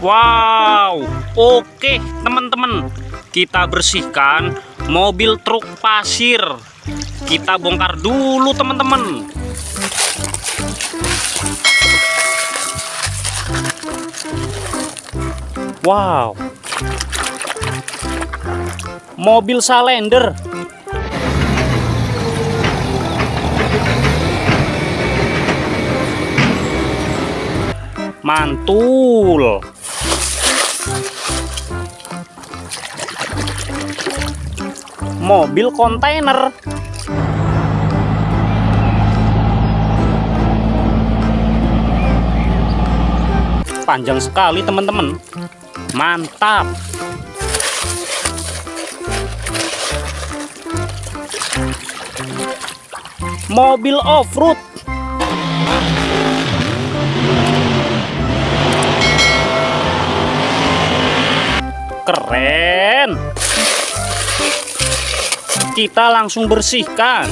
Wow, oke teman-teman. Kita bersihkan mobil truk pasir. Kita bongkar dulu teman-teman. Wow. Mobil salender. Mantul. Mobil kontainer. Panjang sekali teman-teman. Mantap. Mobil off-road. Keren. Kita langsung bersihkan.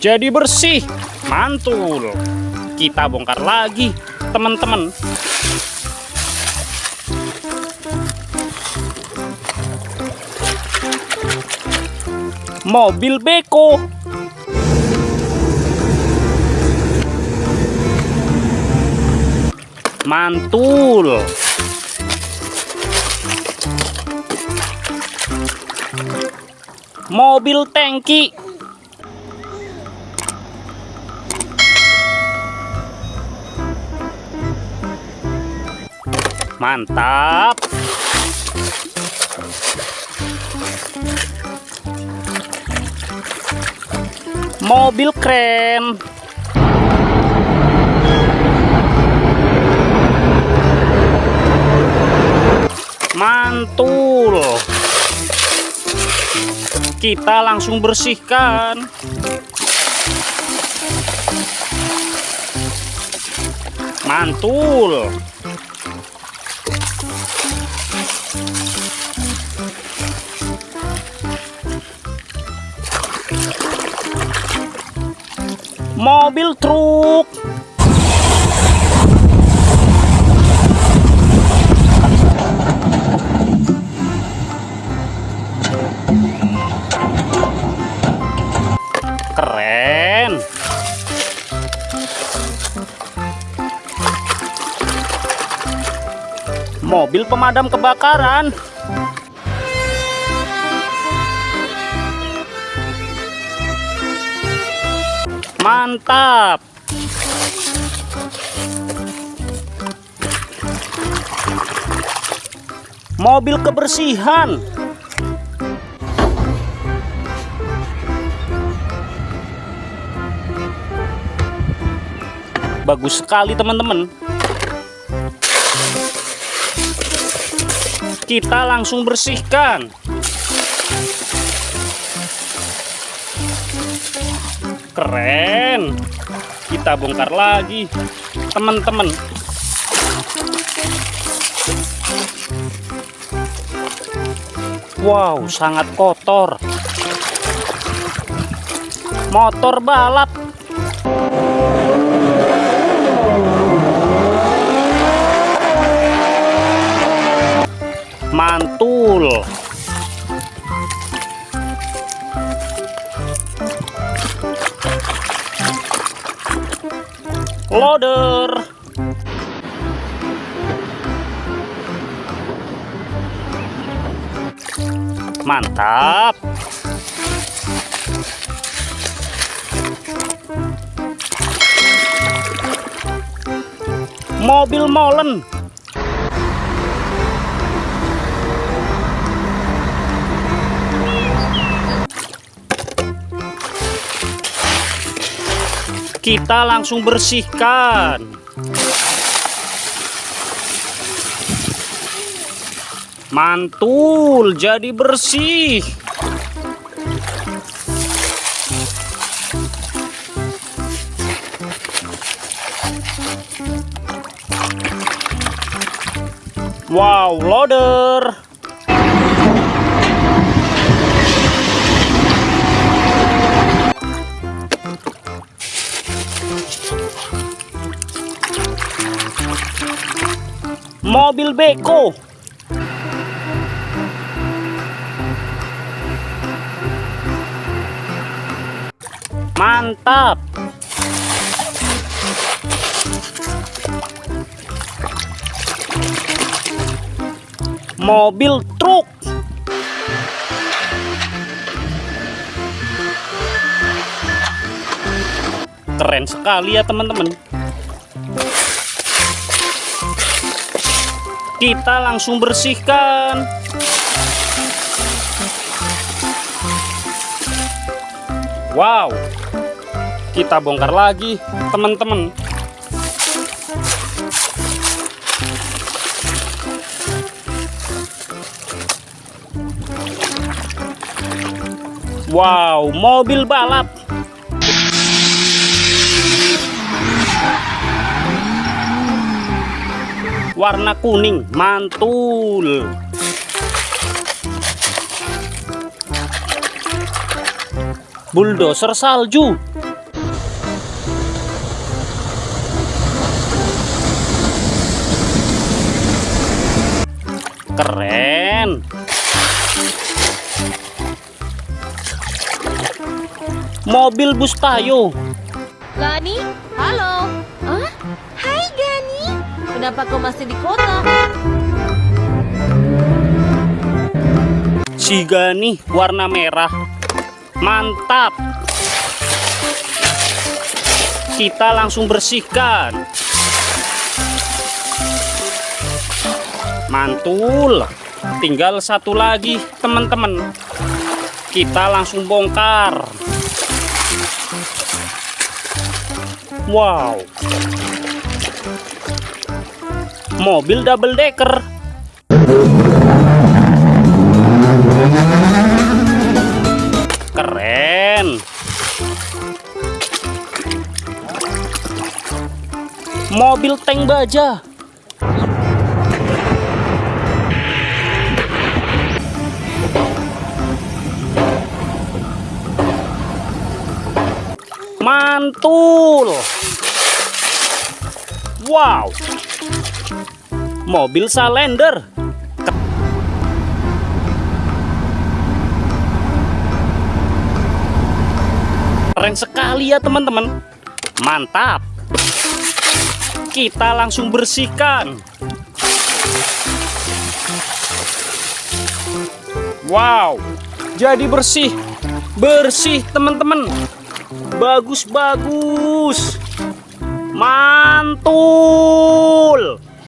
Jadi bersih. Mantul. Kita bongkar lagi, teman-teman. Mobil beko. Mantul. Mobil tangki. Mantap. Mobil keren. Mantul. Kita langsung bersihkan. Mantul. mobil truk mobil pemadam kebakaran Mantap. Mobil kebersihan. Bagus sekali teman-teman. Kita langsung bersihkan. keren. Kita bongkar lagi teman-teman. Wow sangat kotor. Motor balap mantap. Mobil molen kita langsung bersihkan. Mantul jadi bersih. Wow loader mobil beko. Mantap. Mobil truk. Keren sekali ya teman-teman kita langsung bersihkan. Wow. Kita bongkar lagi teman-teman. Wow mobil balap warna kuning mantul. Bulldozer salju. Keren. Mobil bus tayo Gani, halo. Kenapa kau masih di kota? Siga nih warna merah. Mantap. Kita langsung bersihkan. Mantul. Tinggal satu lagi teman-teman. Kita langsung bongkar. Wow mobil double decker. Keren. Mobil tank baja. Mantul. Wow mobil salender. Keren sekali ya teman-teman. Mantap. Kita langsung bersihkan. Wow. Jadi bersih. Bersih teman-teman. Bagus-bagus. Mantul